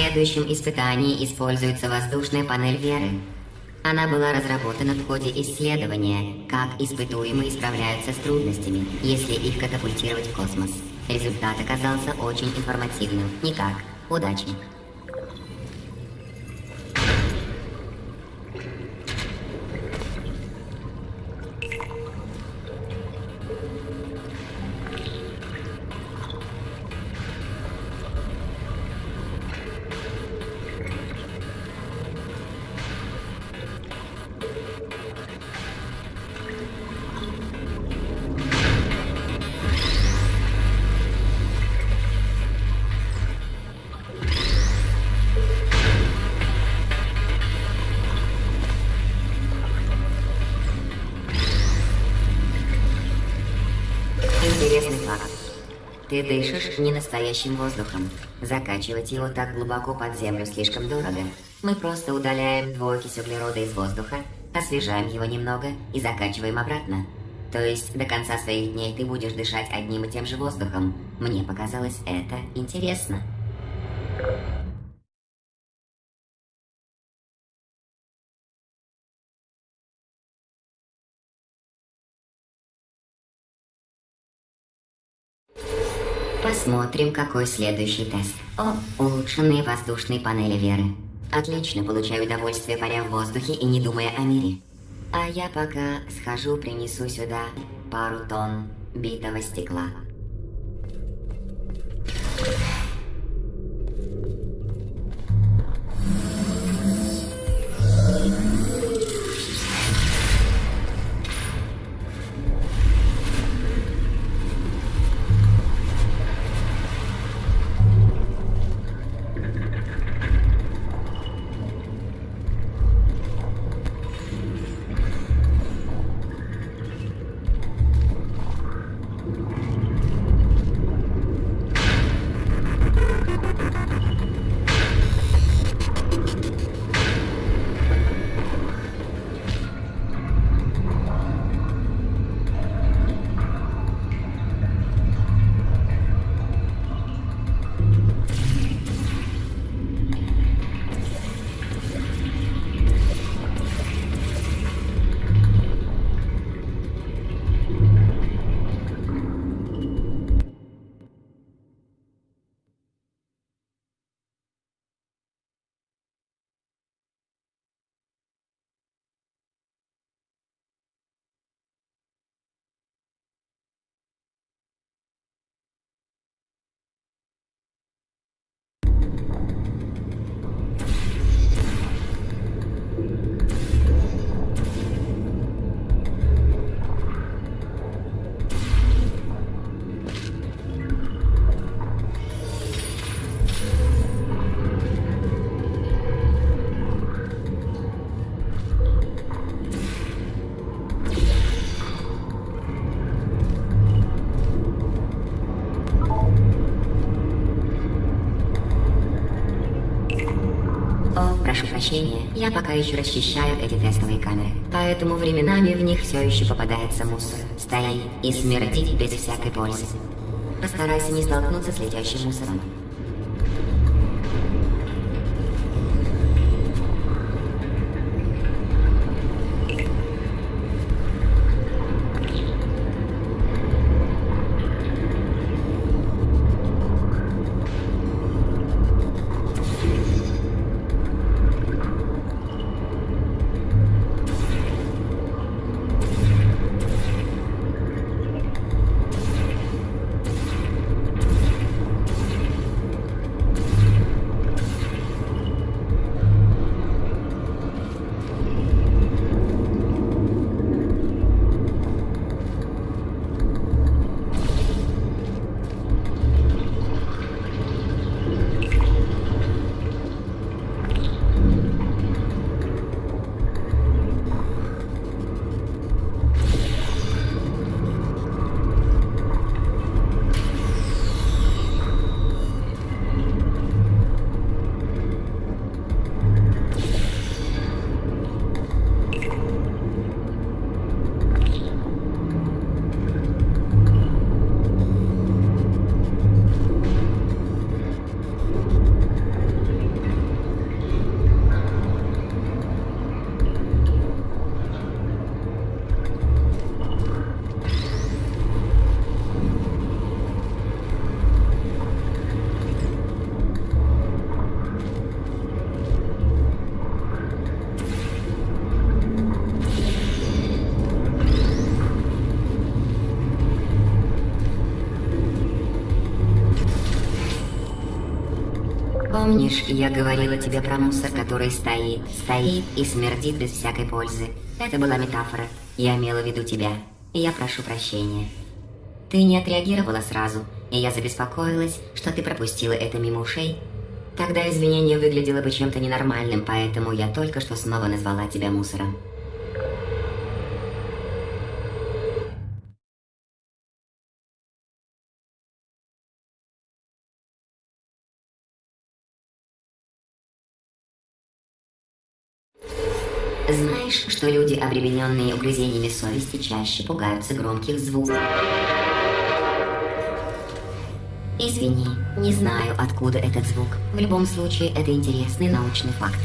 следующем испытании используется воздушная панель Веры. Она была разработана в ходе исследования, как испытуемые справляются с трудностями, если их катапультировать в космос. Результат оказался очень информативным. Никак. Удачи. Интересный факт. Ты дышишь не настоящим воздухом. Закачивать его так глубоко под землю слишком дорого. Мы просто удаляем двуокись углерода из воздуха, освежаем его немного и закачиваем обратно. То есть до конца своих дней ты будешь дышать одним и тем же воздухом. Мне показалось это интересно. Посмотрим, какой следующий тест. О, улучшенные воздушные панели Веры. Отлично, получаю удовольствие, паря в воздухе и не думая о мире. А я пока схожу, принесу сюда пару тонн битого стекла. Прощения, я пока еще расчищаю эти тестовые камеры, поэтому временами в них все еще попадается мусор. Стоит и смердит без всякой пользы. Постарайся не столкнуться с летящим мусором. Помнишь, я говорила тебе про мусор, который стоит, стоит и смердит без всякой пользы? Это была метафора. Я имела в виду тебя. И я прошу прощения. Ты не отреагировала сразу, и я забеспокоилась, что ты пропустила это мимо ушей. Тогда извинение выглядело бы чем-то ненормальным, поэтому я только что снова назвала тебя мусором. Знаешь, что люди, обремененные угрызениями совести, чаще пугаются громких звуков? Извини, не знаю, откуда этот звук. В любом случае, это интересный научный факт.